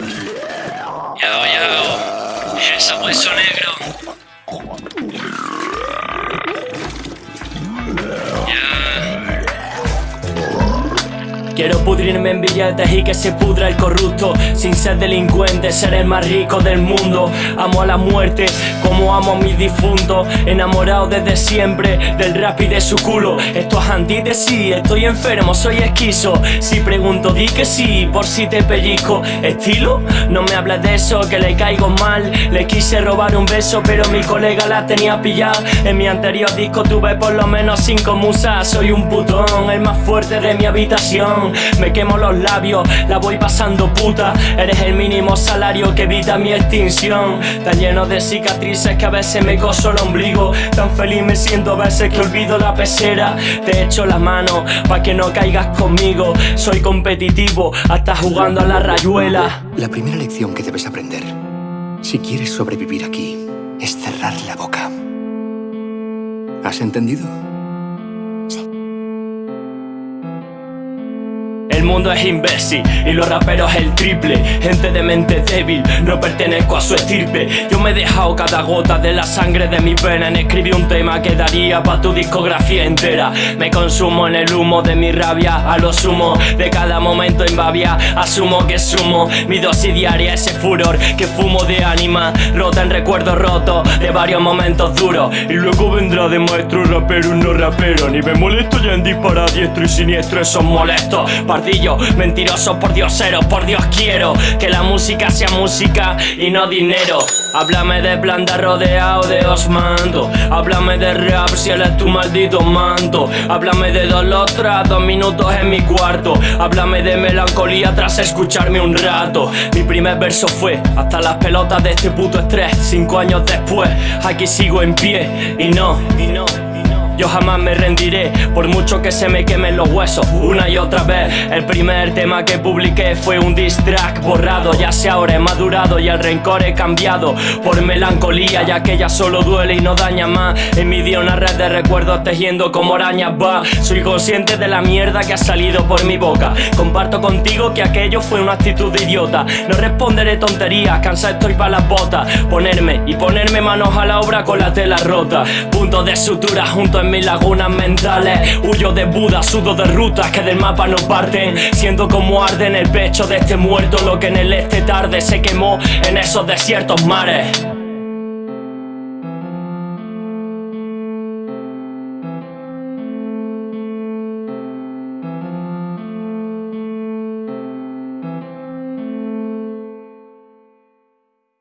Yao. Ese hueso negro. Quiero pudrirme en billetes y que se pudra el corrupto. Sin ser delincuente, ser el más rico del mundo. Amo a la muerte como amo a mis difuntos Enamorado desde siempre del rap y de su culo. Esto es antítesis, estoy enfermo, soy esquizo. Si pregunto di que sí, por si te pellizco. ¿Estilo? No me hables de eso, que le caigo mal. Le quise robar un beso pero mi colega la tenía pillada. En mi anterior disco tuve por lo menos cinco musas. Soy un putón, el más fuerte de mi habitación me quemo los labios, la voy pasando puta. Eres el mínimo salario que evita mi extinción. Tan lleno de cicatrices que a veces me coso el ombligo. Tan feliz me siento a veces que olvido la pecera. Te echo la mano pa' que no caigas conmigo. Soy competitivo hasta jugando a la rayuela. La primera lección que debes aprender Si quieres sobrevivir aquí Es cerrar la boca. ¿Has entendido? Mundo es imbécil y los raperos el triple. Gente de mente débil, no pertenezco a su estirpe. Yo me he dejado cada gota de la sangre de mi pena. En escribir un tema que daría pa' tu discografía entera. Me consumo en el humo de mi rabia A lo sumo. De cada momento en babia Asumo que sumo. Mi dosis diaria Ese furor que fumo de ánima Rota en recuerdos rotos de varios momentos duros. Y luego vendrá de maestro rapero no rapero. Ni me molesto ya en disparar diestro y siniestro Esos molestos Mentiroso por dioseros, por Dios quiero Que la música sea música y no dinero. Háblame de blanda rodeado de osmanto Háblame de rap si él es tu maldito manto. Háblame de dolor tras dos minutos en mi cuarto. Háblame de melancolía tras escucharme un rato. Mi primer verso fue Hasta las pelotas de este puto estrés. Cinco años después aquí sigo en pie Y no, y no yo jamás me rendiré, por mucho que se me quemen los huesos. Una y otra vez, el primer tema que publiqué fue un diss track borrado. Ya sé ahora he madurado y el rencor he cambiado Por melancolía, ya que ya solo duele y no daña más. En mi día una red de recuerdos tejiendo como arañas va. Soy consciente de la mierda que ha salido por mi boca. Comparto contigo que aquello fue una actitud de idiota. No responderé tonterías, cansado estoy para las botas. Ponerme y ponerme manos a la obra con la tela rota. Punto de sutura junto en mis lagunas mentales. Huyo de Buda, sudo de rutas que del mapa no parten. Siendo como arde en el pecho de este muerto Lo que en el este tarde se quemó en esos desiertos mares